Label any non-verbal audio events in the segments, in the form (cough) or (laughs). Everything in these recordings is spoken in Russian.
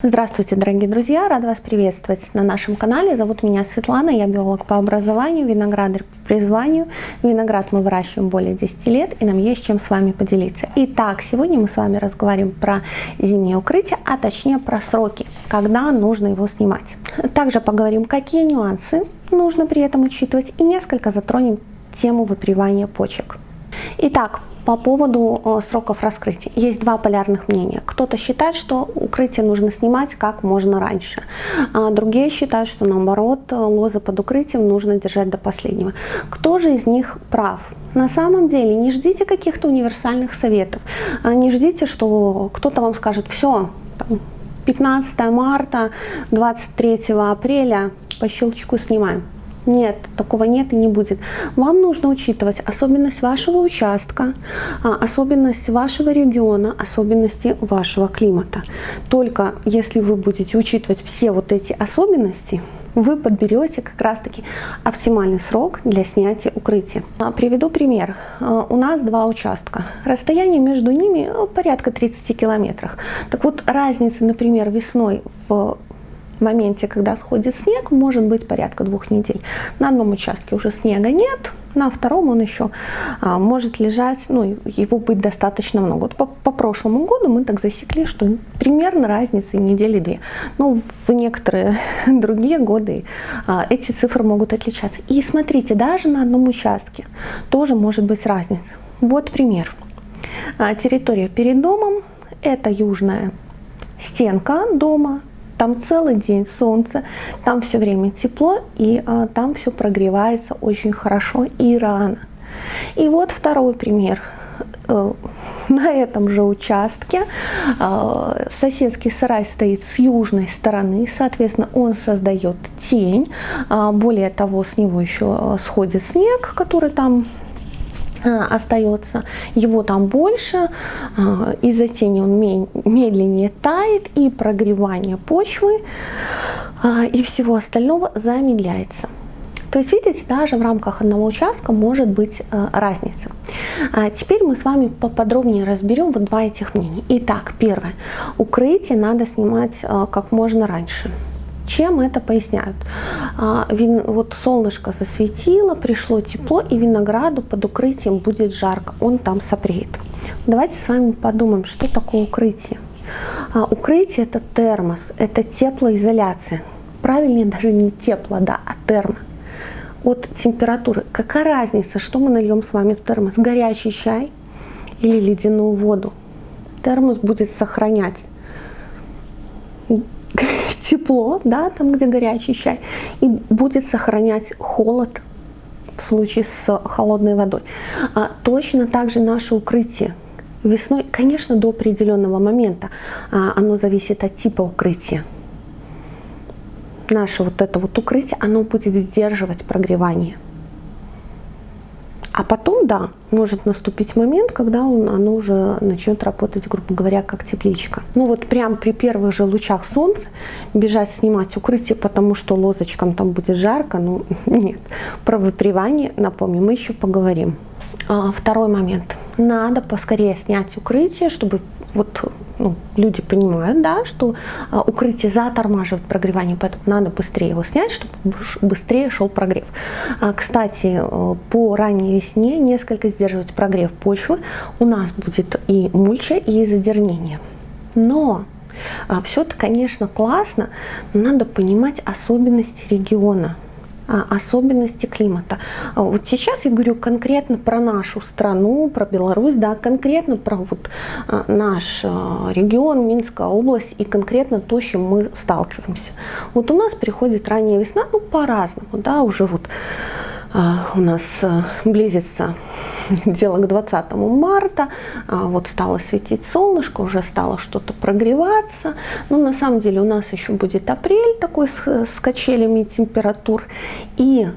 Здравствуйте, дорогие друзья! Рада вас приветствовать на нашем канале. Зовут меня Светлана, я биолог по образованию, виноградарь по призванию. Виноград мы выращиваем более 10 лет, и нам есть чем с вами поделиться. Итак, сегодня мы с вами разговариваем про зимнее укрытие, а точнее про сроки, когда нужно его снимать. Также поговорим, какие нюансы нужно при этом учитывать, и несколько затронем тему выпривания почек. Итак, по поводу э, сроков раскрытия. Есть два полярных мнения. Кто-то считает, что укрытие нужно снимать как можно раньше. А другие считают, что наоборот, лозы под укрытием нужно держать до последнего. Кто же из них прав? На самом деле не ждите каких-то универсальных советов. А не ждите, что кто-то вам скажет, все, 15 марта, 23 апреля по щелчку снимаем. Нет, такого нет и не будет. Вам нужно учитывать особенность вашего участка, а, особенность вашего региона, особенности вашего климата. Только если вы будете учитывать все вот эти особенности, вы подберете как раз-таки оптимальный срок для снятия укрытия. А, приведу пример. А, у нас два участка. Расстояние между ними порядка 30 километров. Так вот, разница, например, весной в в моменте, когда сходит снег, может быть порядка двух недель. На одном участке уже снега нет, на втором он еще а, может лежать, ну, его быть достаточно много. Вот по, по прошлому году мы так засекли, что примерно разница недели две. Но в некоторые (laughs) другие годы а, эти цифры могут отличаться. И смотрите, даже на одном участке тоже может быть разница. Вот пример. А, территория перед домом – это южная стенка дома, там целый день солнце, там все время тепло, и а, там все прогревается очень хорошо и рано. И вот второй пример. Э, на этом же участке э, соседский сарай стоит с южной стороны, соответственно, он создает тень. А, более того, с него еще сходит снег, который там остается, его там больше, э, из-за тени он медленнее тает, и прогревание почвы э, и всего остального замедляется. То есть, видите, даже в рамках одного участка может быть разница. А теперь мы с вами поподробнее разберем вот два этих мнения. Итак, первое. Укрытие надо снимать как можно раньше. Чем это поясняют? А, вот солнышко засветило, пришло тепло, и винограду под укрытием будет жарко, он там сопреет. Давайте с вами подумаем, что такое укрытие. А, укрытие это термос, это теплоизоляция. Правильнее даже не тепло, да, а термо. От температуры. Какая разница, что мы нальем с вами в термос? Горячий чай или ледяную воду? Термос будет сохранять тепло, да, там, где горячий чай, и будет сохранять холод в случае с холодной водой. А точно так же наше укрытие. Весной, конечно, до определенного момента а, оно зависит от типа укрытия. Наше вот это вот укрытие, оно будет сдерживать прогревание. А потом, да, может наступить момент, когда он, оно уже начнет работать, грубо говоря, как тепличка. Ну вот прям при первых же лучах солнца бежать снимать укрытие, потому что лозочкам там будет жарко, ну (laughs) нет. Про выпривание, напомню, мы еще поговорим. А, второй момент. Надо поскорее снять укрытие, чтобы вот ну, люди понимают, да, что а, укрытие затормаживает прогревание, поэтому надо быстрее его снять, чтобы быстрее шел прогрев. А, кстати, э, по ранней весне несколько сдерживать прогрев почвы у нас будет и мульча, и задернение. Но а, все это, конечно, классно, но надо понимать особенности региона. А, особенности климата. А вот сейчас я говорю конкретно про нашу страну, про Беларусь, да, конкретно про вот а, наш регион, Минская область и конкретно то, с чем мы сталкиваемся. Вот у нас приходит ранняя весна, ну по-разному, да, уже вот у нас близится (laughs) дело к 20 марта, а, вот стало светить солнышко, уже стало что-то прогреваться. Но на самом деле у нас еще будет апрель такой с, с качелями температур. И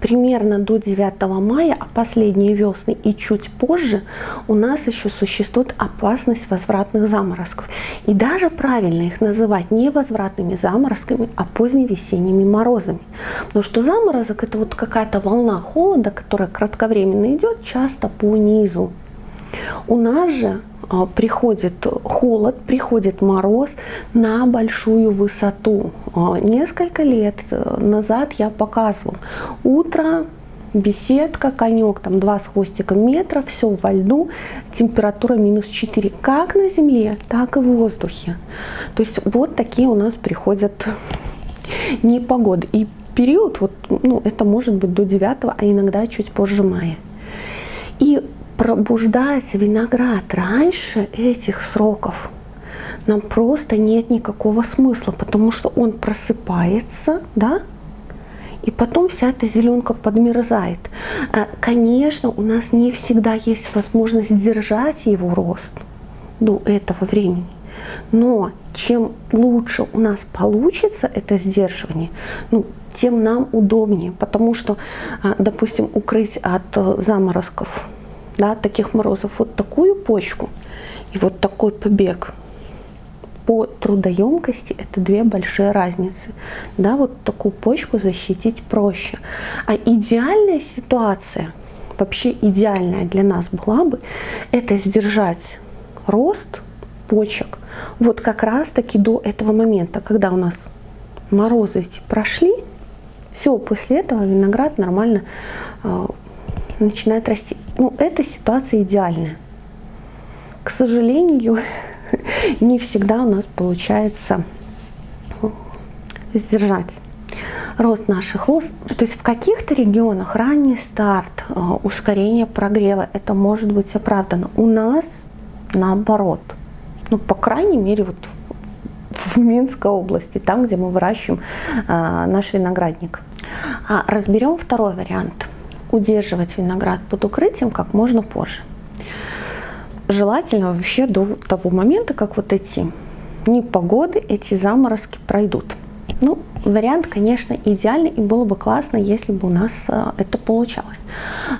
примерно до 9 мая, а последние весны и чуть позже у нас еще существует опасность возвратных заморозков. И даже правильно их называть не возвратными заморозками, а поздневесенними морозами. Потому что заморозок это вот какая-то волна холода, которая кратковременно идет, часто по низу. У нас же приходит холод, приходит мороз на большую высоту. А, несколько лет э, назад я показывал. Утро, беседка, конек, там два с хвостиком метра, все во льду, температура минус 4, как на земле, так и в воздухе. То есть вот такие у нас приходят непогоды. И период, вот, ну, это может быть до 9, а иногда чуть позже мая. И пробуждать виноград раньше этих сроков нам просто нет никакого смысла, потому что он просыпается, да, и потом вся эта зеленка подмерзает. А, конечно, у нас не всегда есть возможность держать его рост до этого времени. Но чем лучше у нас получится это сдерживание, ну, тем нам удобнее, потому что, а, допустим, укрыть от э, заморозков, да, таких морозов, вот такую почку и вот такой побег по трудоемкости это две большие разницы. Да, вот такую почку защитить проще. А идеальная ситуация, вообще идеальная для нас была бы, это сдержать рост почек вот как раз таки до этого момента, когда у нас морозы эти прошли, все, после этого виноград нормально э, начинает расти. Ну, эта ситуация идеальная. К сожалению, (laughs) не всегда у нас получается сдержать рост наших лоз. То есть в каких-то регионах ранний старт, э, ускорение прогрева, это может быть оправдано. У нас наоборот. Ну, по крайней мере, вот в, в Минской области, там, где мы выращиваем а, наш виноградник. А разберем второй вариант. Удерживать виноград под укрытием как можно позже. Желательно вообще до того момента, как вот эти непогоды, эти заморозки пройдут. Ну, вариант, конечно, идеальный, и было бы классно, если бы у нас а, это получалось.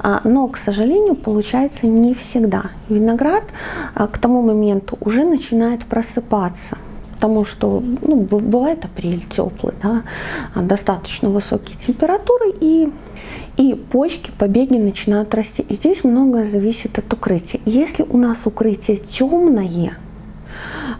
А, но, к сожалению, получается не всегда. Виноград а, к тому моменту уже начинает просыпаться потому что ну, бывает апрель теплый, да, достаточно высокие температуры, и, и почки, побеги начинают расти. И здесь многое зависит от укрытия. Если у нас укрытие темное,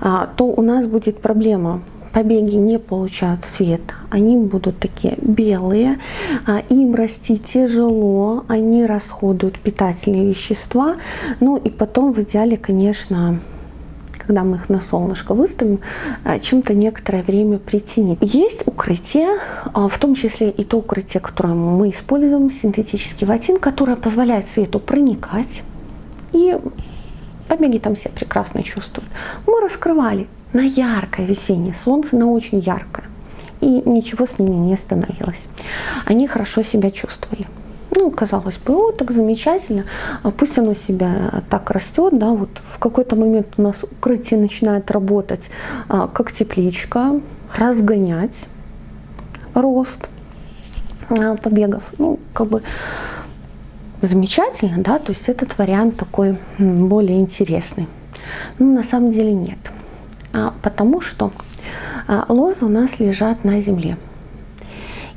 а, то у нас будет проблема побеги не получают свет, они будут такие белые, а, им расти тяжело, они расходуют питательные вещества, ну и потом в идеале, конечно, когда мы их на солнышко выставим, а, чем-то некоторое время притянет. Есть укрытие, а, в том числе и то укрытие, которое мы используем, синтетический ватин, которое позволяет свету проникать. И побеги там все прекрасно чувствуют. Мы раскрывали на яркое весеннее солнце, на очень яркое. И ничего с ними не становилось. Они хорошо себя чувствовали. Ну, казалось бы, о, так замечательно, а пусть оно себя так растет, да, вот в какой-то момент у нас укрытие начинает работать а, как тепличка, разгонять рост а, побегов. Ну, как бы замечательно, да, то есть этот вариант такой более интересный. Ну, на самом деле нет, а, потому что а, лозы у нас лежат на земле.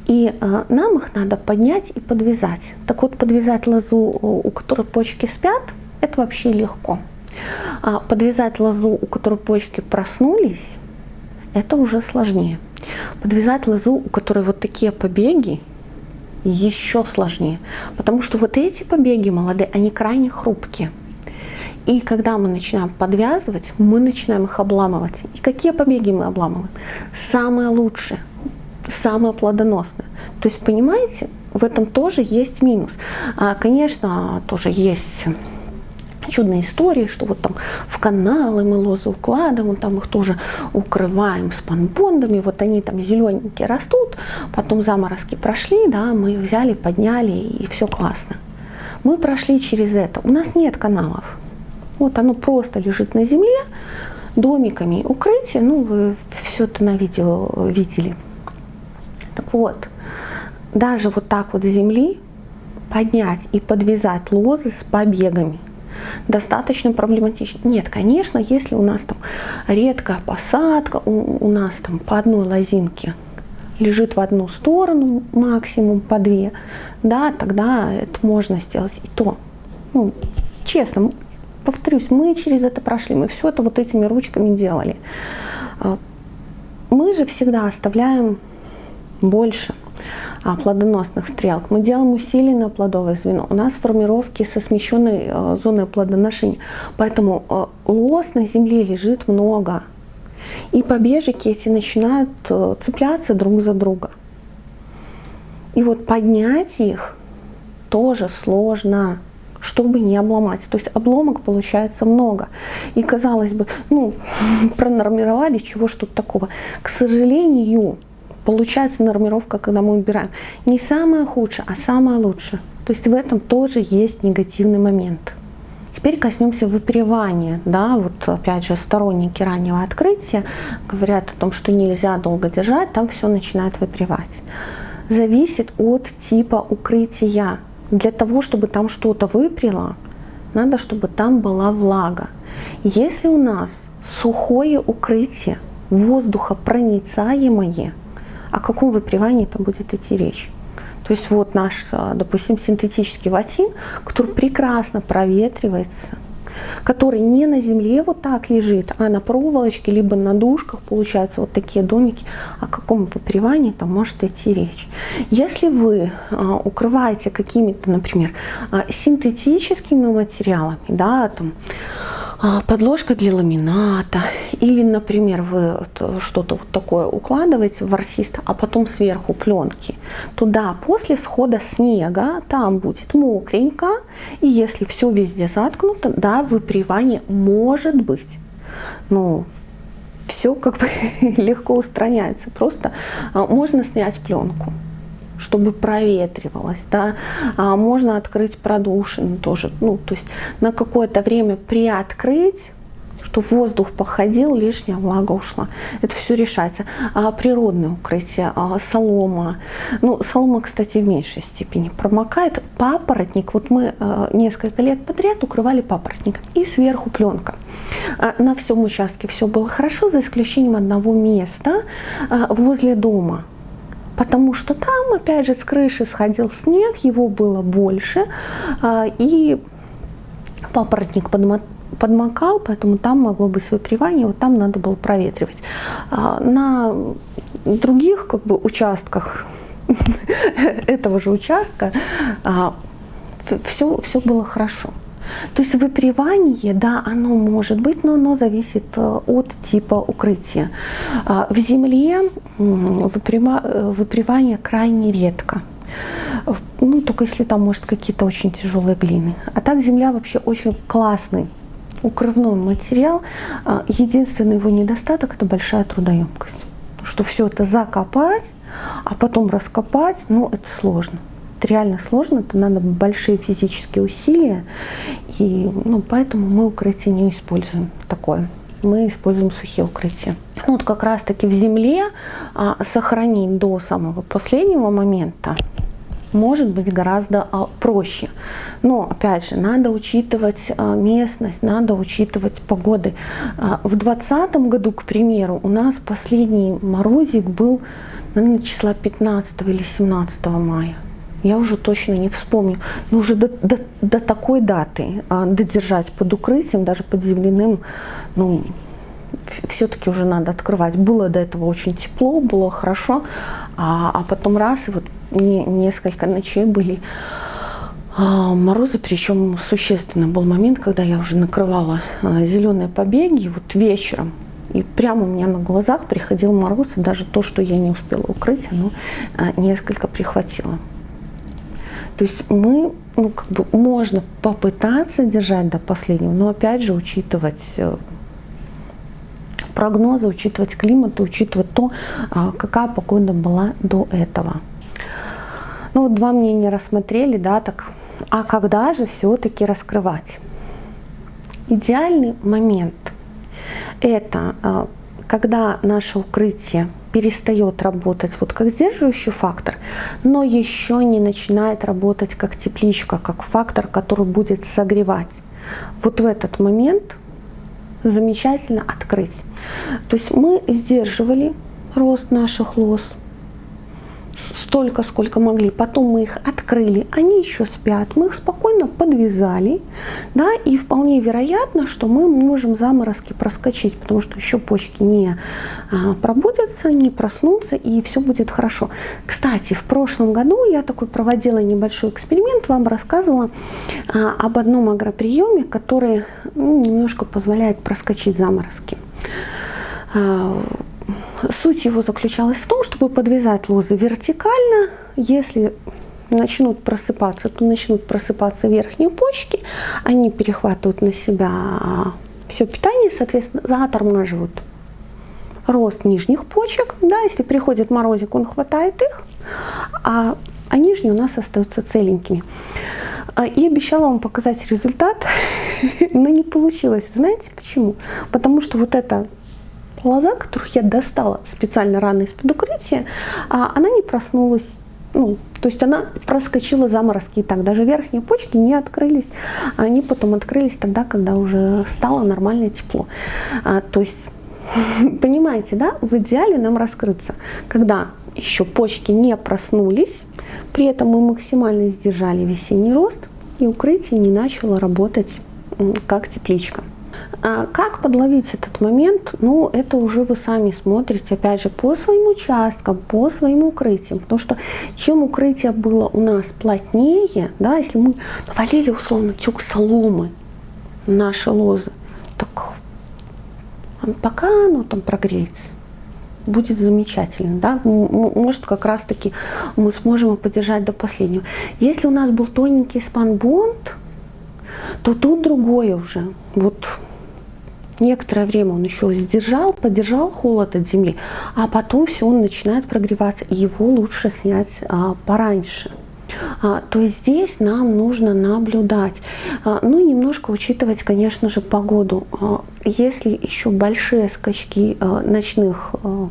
И э, нам их надо поднять и подвязать. Так вот, подвязать лозу, у которой почки спят, это вообще легко. А подвязать лозу, у которой почки проснулись, это уже сложнее. Подвязать лозу, у которой вот такие побеги, еще сложнее. Потому что вот эти побеги молодые, они крайне хрупкие. И когда мы начинаем подвязывать, мы начинаем их обламывать. И какие побеги мы обламываем? Самые лучшие самое плодоносное. То есть, понимаете, в этом тоже есть минус. А, конечно, тоже есть чудные истории, что вот там в каналы мы лозы укладываем, там их тоже укрываем спанбондами, вот они там зелененькие растут, потом заморозки прошли, да, мы их взяли, подняли, и все классно. Мы прошли через это. У нас нет каналов. Вот оно просто лежит на земле, домиками укрытие, ну, вы все это на видео видели. Вот, даже вот так вот с земли поднять и подвязать лозы с побегами достаточно проблематично. Нет, конечно, если у нас там редкая посадка, у, у нас там по одной лозинке лежит в одну сторону, максимум по две, да, тогда это можно сделать и то. Ну, честно, повторюсь, мы через это прошли, мы все это вот этими ручками делали. А, мы же всегда оставляем больше а, плодоносных стрелок. Мы делаем усиленное плодовое звено. У нас формировки со смещенной а, зоной плодоношения. Поэтому лос на земле лежит много. И побежики эти начинают цепляться друг за друга. И вот поднять их тоже сложно чтобы не обломать. То есть обломок получается много. И казалось бы, ну, (laughs) пронормировали, чего ж тут такого. К сожалению, получается нормировка, когда мы убираем. Не самое худшее, а самое лучшее. То есть в этом тоже есть негативный момент. Теперь коснемся выпривания. Да, вот опять же сторонники раннего открытия говорят о том, что нельзя долго держать, там все начинает выпривать. Зависит от типа укрытия. Для того, чтобы там что-то выпрело, надо, чтобы там была влага. Если у нас сухое укрытие, воздухопроницаемое, о каком выпривании там будет идти речь? То есть вот наш, допустим, синтетический ватин, который прекрасно проветривается – который не на земле вот так лежит, а на проволочке, либо на дужках, получаются вот такие домики, о каком выпривании там может идти речь. Если вы а, укрываете какими-то, например, а, синтетическими материалами, да, там, подложка для ламината, или, например, вы что-то вот такое укладываете в ворсист, а потом сверху пленки, туда после схода снега там будет мокренько, и если все везде заткнуто, да, выпривание может быть. Ну, все как бы (laughs) легко устраняется. Просто а, можно снять пленку чтобы проветривалось, да, а можно открыть продушину тоже, ну, то есть на какое-то время приоткрыть, чтобы воздух походил, лишняя влага ушла. Это все решается. А природное укрытие, а солома. Ну, солома, кстати, в меньшей степени промокает. Папоротник, вот мы а, несколько лет подряд укрывали папоротник. И сверху пленка. А, на всем участке все было хорошо, за исключением одного места а, возле дома потому что там, опять же, с крыши сходил снег, его было больше, а, и папоротник подмокал, поэтому там могло быть выпривание, вот там надо было проветривать. А, на других как бы, участках (laughs) этого же участка все, а, все было хорошо. То есть выпривание, да, оно может быть, но оно зависит э, от типа укрытия. А, в земле э, выпривание крайне редко. Ну, только если там, может, какие-то очень тяжелые глины. А так земля вообще очень классный укрывной материал. А, единственный его недостаток – это большая трудоемкость. Что все это закопать, а потом раскопать, ну, это сложно это реально сложно, это надо большие физические усилия, и ну, поэтому мы укрытие не используем такое. Мы используем сухие укрытия. Ну, вот как раз таки в земле а, сохранить до самого последнего момента может быть гораздо а, проще. Но, опять же, надо учитывать а, местность, надо учитывать погоды. А, в 2020 году, к примеру, у нас последний морозик был, наверное, числа 15 или 17 мая я уже точно не вспомню, но уже до, до, до такой даты а, додержать под укрытием, даже под земляным, ну, все-таки уже надо открывать. Было до этого очень тепло, было хорошо, а, а потом раз, и вот не, несколько ночей были а, морозы, причем существенный был момент, когда я уже накрывала а, зеленые побеги, вот вечером, и прямо у меня на глазах приходил мороз, и даже то, что я не успела укрыть, оно а, несколько прихватило. То есть мы, ну, как бы можно попытаться держать до последнего, но опять же учитывать э, прогнозы, учитывать климат, учитывать то, а, какая погода была до этого. Ну вот два мнения рассмотрели, да, так, а когда же все-таки раскрывать? Идеальный момент – это а, когда наше укрытие перестает работать вот как сдерживающий фактор, но еще не начинает работать как тепличка, как фактор, который будет согревать. Вот в этот момент замечательно открыть. То есть мы сдерживали рост наших лос, столько, сколько могли. Потом мы их открыли, они еще спят. Мы их спокойно подвязали. Да, и вполне вероятно, что мы можем заморозки проскочить, потому что еще почки не а, пробудятся, не проснутся, и все будет хорошо. Кстати, в прошлом году я такой проводила небольшой эксперимент, вам рассказывала а, об одном агроприеме, который ну, немножко позволяет проскочить заморозки. Суть его заключалась в том, чтобы подвязать лозы вертикально. Если начнут просыпаться, то начнут просыпаться верхние почки. Они перехватывают на себя все питание, соответственно, затормаживают рост нижних почек. Да, если приходит морозик, он хватает их, а, а нижние у нас остаются целенькими. А, и обещала вам показать результат, (laughs) но не получилось. Знаете почему? Потому что вот это лоза, которую я достала специально рано из-под укрытия, а она не проснулась. Ну, то есть она проскочила заморозки и так. Даже верхние почки не открылись. Они потом открылись тогда, когда уже стало нормальное тепло. А, то есть, (laughs) понимаете, да, в идеале нам раскрыться, когда еще почки не проснулись, при этом мы максимально сдержали весенний рост, и укрытие не начало работать как тепличка. А как подловить этот момент? Ну, это уже вы сами смотрите, опять же, по своим участкам, по своим укрытиям. Потому что чем укрытие было у нас плотнее, да, если мы навалили условно тюк соломы наши лозы, так пока оно там прогреется, будет замечательно, да, может как раз таки мы сможем поддержать до последнего. Если у нас был тоненький спанбонд, то тут другое уже, вот некоторое время он еще сдержал, поддержал холод от земли, а потом все, он начинает прогреваться, и его лучше снять а, пораньше. А, то есть здесь нам нужно наблюдать, а, ну немножко учитывать, конечно же, погоду. А, если еще большие скачки а, ночных а,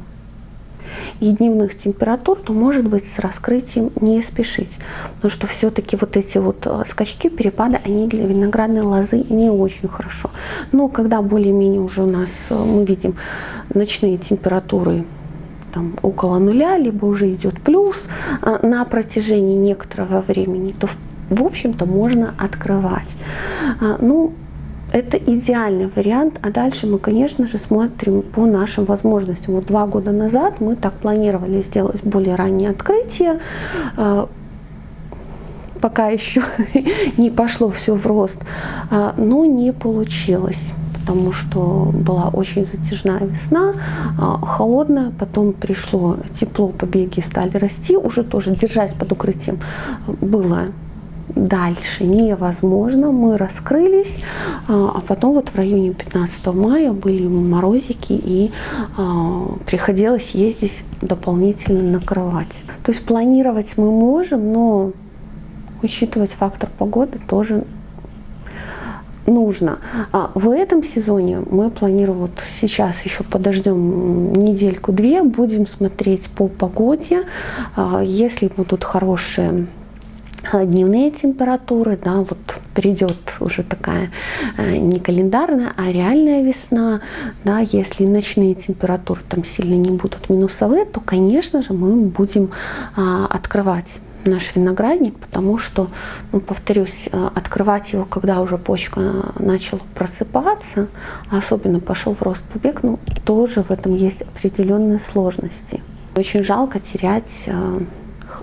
и дневных температур, то может быть с раскрытием не спешить. Потому что все-таки вот эти вот э, скачки, перепады, они для виноградной лозы не очень хорошо. Но когда более-менее уже у нас э, мы видим ночные температуры там, около нуля, либо уже идет плюс э, на протяжении некоторого времени, то в общем-то можно открывать. Ну, это идеальный вариант, а дальше мы, конечно же, смотрим по нашим возможностям. Вот два года назад мы так планировали сделать более раннее открытие, а, пока еще (laughs) не пошло все в рост, а, но не получилось потому что была очень затяжная весна, а, холодная, потом пришло тепло, побеги стали расти, уже тоже держать под укрытием было дальше невозможно. Мы раскрылись, а, а потом вот в районе 15 мая были морозики и а, приходилось ездить дополнительно накрывать. То есть планировать мы можем, но учитывать фактор погоды тоже нужно. А в этом сезоне мы планируем, вот сейчас еще подождем недельку-две, будем смотреть по погоде. Если будут хорошие дневные температуры, да, вот придет уже такая э, не календарная, а реальная весна, да, если ночные температуры там сильно не будут минусовые, то, конечно же, мы будем а, открывать наш виноградник, потому что, ну, повторюсь, э, открывать его, когда уже почка начала просыпаться, особенно пошел в рост побег, ну, тоже в этом есть определенные сложности. Очень жалко терять э,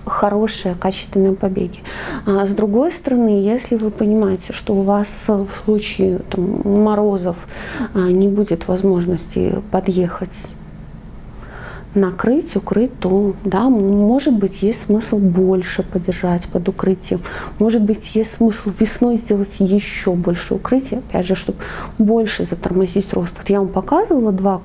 хорошие, качественные побеги. А с другой стороны, если вы понимаете, что у вас в случае там, морозов а, не будет возможности подъехать накрыть, укрыть, то да, может быть есть смысл больше подержать под укрытием. Может быть есть смысл весной сделать еще больше укрытия, опять же, чтобы больше затормозить рост. Вот я вам показывала два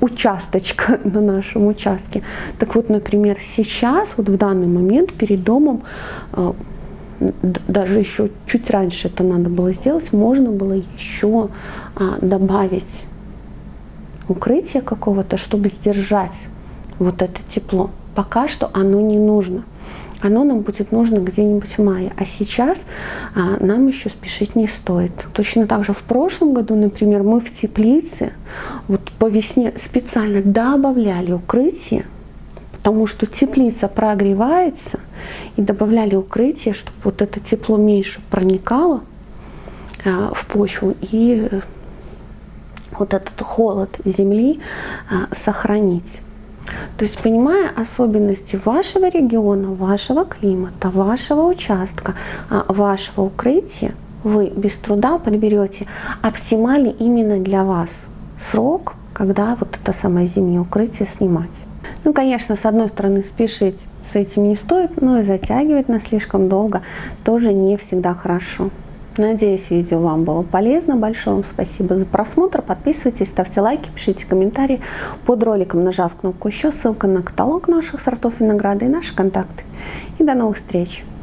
участочка (laughs) на нашем участке. Так вот, например, сейчас, вот в данный момент перед домом, э, даже еще чуть раньше это надо было сделать, можно было еще а, добавить укрытие какого-то, чтобы сдержать вот это тепло. Пока что оно не нужно оно нам будет нужно где-нибудь в мае. А сейчас а, нам еще спешить не стоит. Точно так же в прошлом году, например, мы в теплице вот по весне специально добавляли укрытие, потому что теплица прогревается, и добавляли укрытие, чтобы вот это тепло меньше проникало а, в почву и вот этот холод земли а, сохранить. То есть, понимая особенности вашего региона, вашего климата, вашего участка, а, вашего укрытия, вы без труда подберете оптимальный именно для вас срок, когда вот это самое зимнее укрытие снимать. Ну, конечно, с одной стороны, спешить с этим не стоит, но и затягивать на слишком долго тоже не всегда хорошо. Надеюсь, видео вам было полезно. Большое вам спасибо за просмотр. Подписывайтесь, ставьте лайки, пишите комментарии под роликом, нажав кнопку «Еще». Ссылка на каталог наших сортов винограда и наши контакты. И до новых встреч!